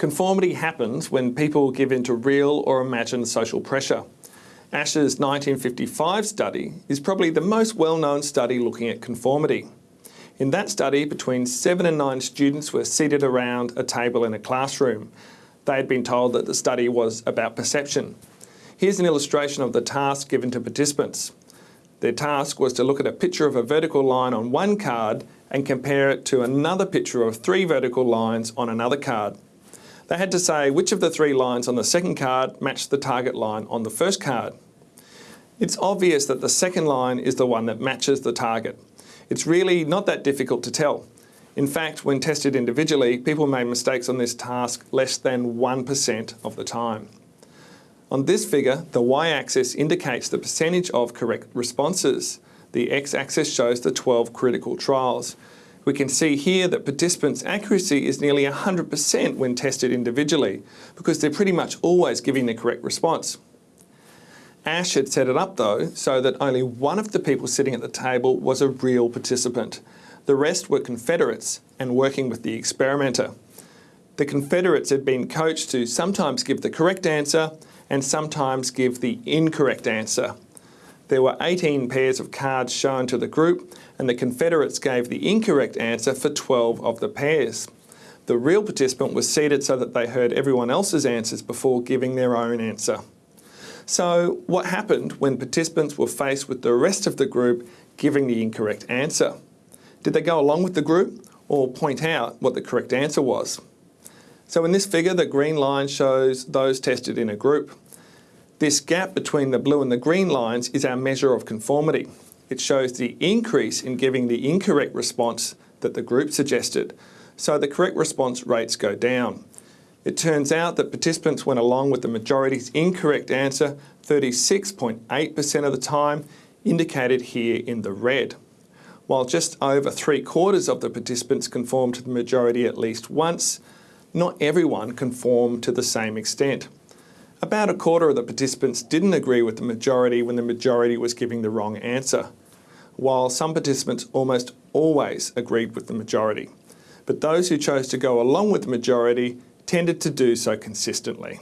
Conformity happens when people give in to real or imagined social pressure. Asch's 1955 study is probably the most well-known study looking at conformity. In that study, between seven and nine students were seated around a table in a classroom. They had been told that the study was about perception. Here's an illustration of the task given to participants. Their task was to look at a picture of a vertical line on one card and compare it to another picture of three vertical lines on another card. They had to say which of the three lines on the second card matched the target line on the first card. It's obvious that the second line is the one that matches the target. It's really not that difficult to tell. In fact, when tested individually, people made mistakes on this task less than 1% of the time. On this figure, the y-axis indicates the percentage of correct responses. The x-axis shows the 12 critical trials. We can see here that participants' accuracy is nearly 100% when tested individually because they're pretty much always giving the correct response. Asch had set it up though so that only one of the people sitting at the table was a real participant. The rest were Confederates and working with the experimenter. The Confederates had been coached to sometimes give the correct answer and sometimes give the incorrect answer. There were 18 pairs of cards shown to the group and the Confederates gave the incorrect answer for 12 of the pairs. The real participant was seated so that they heard everyone else's answers before giving their own answer. So what happened when participants were faced with the rest of the group giving the incorrect answer? Did they go along with the group or point out what the correct answer was? So in this figure, the green line shows those tested in a group. This gap between the blue and the green lines is our measure of conformity. It shows the increase in giving the incorrect response that the group suggested. So the correct response rates go down. It turns out that participants went along with the majority's incorrect answer 36.8% of the time, indicated here in the red. While just over three quarters of the participants conformed to the majority at least once, not everyone conformed to the same extent. About a quarter of the participants didn't agree with the majority when the majority was giving the wrong answer, while some participants almost always agreed with the majority. But those who chose to go along with the majority tended to do so consistently.